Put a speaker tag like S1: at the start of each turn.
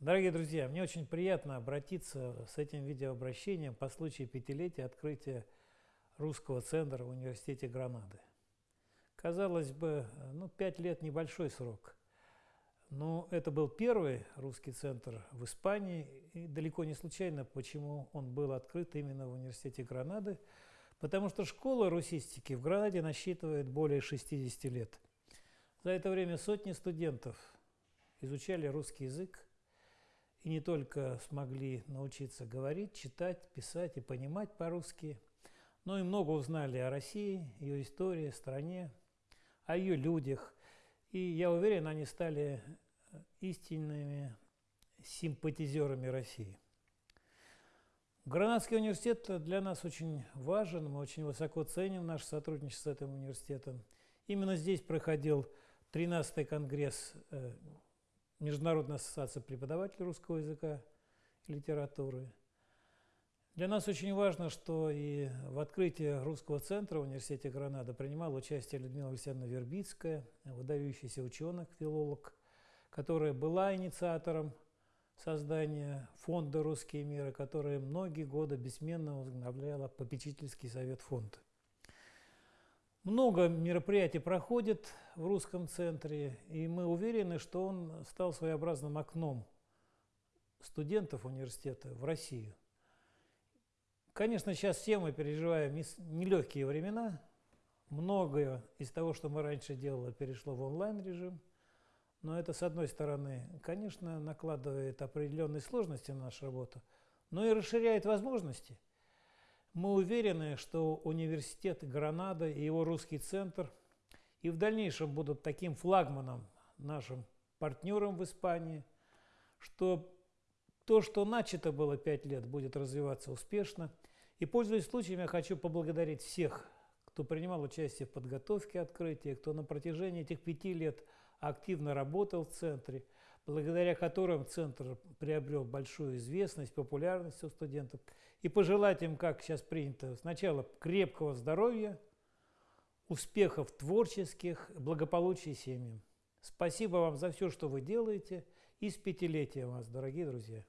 S1: Дорогие друзья, мне очень приятно обратиться с этим видеообращением по случаю пятилетия открытия русского центра в Университете Гранады. Казалось бы, ну, пять лет – небольшой срок. Но это был первый русский центр в Испании, и далеко не случайно, почему он был открыт именно в Университете Гранады, потому что школа русистики в Гранаде насчитывает более 60 лет. За это время сотни студентов изучали русский язык, и не только смогли научиться говорить, читать, писать и понимать по-русски, но и много узнали о России, ее истории, стране, о ее людях. И я уверен, они стали истинными симпатизерами России. Гранадский университет для нас очень важен, мы очень высоко ценим наше сотрудничество с этим университетом. Именно здесь проходил 13-й конгресс э, Международная ассоциация преподавателей русского языка и литературы. Для нас очень важно, что и в открытии русского центра в университете Гранада принимала участие Людмила Александровна Вербицкая, выдающийся ученый, филолог, которая была инициатором создания фонда «Русские миры», которая многие годы бессменно возглавляла попечительский совет фонда. Много мероприятий проходит в русском центре, и мы уверены, что он стал своеобразным окном студентов университета в Россию. Конечно, сейчас все мы переживаем нелегкие времена. Многое из того, что мы раньше делали, перешло в онлайн-режим. Но это, с одной стороны, конечно, накладывает определенные сложности на нашу работу, но и расширяет возможности – мы уверены, что университет Гранада и его русский центр и в дальнейшем будут таким флагманом, нашим партнером в Испании, что то, что начато было пять лет, будет развиваться успешно. И, пользуясь случаем, я хочу поблагодарить всех, кто принимал участие в подготовке открытия, кто на протяжении этих пяти лет активно работал в центре, благодаря которым центр приобрел большую известность, популярность у студентов, и пожелать им, как сейчас принято, сначала крепкого здоровья, успехов творческих, благополучия семьям. Спасибо вам за все, что вы делаете, и с пятилетием вас, дорогие друзья!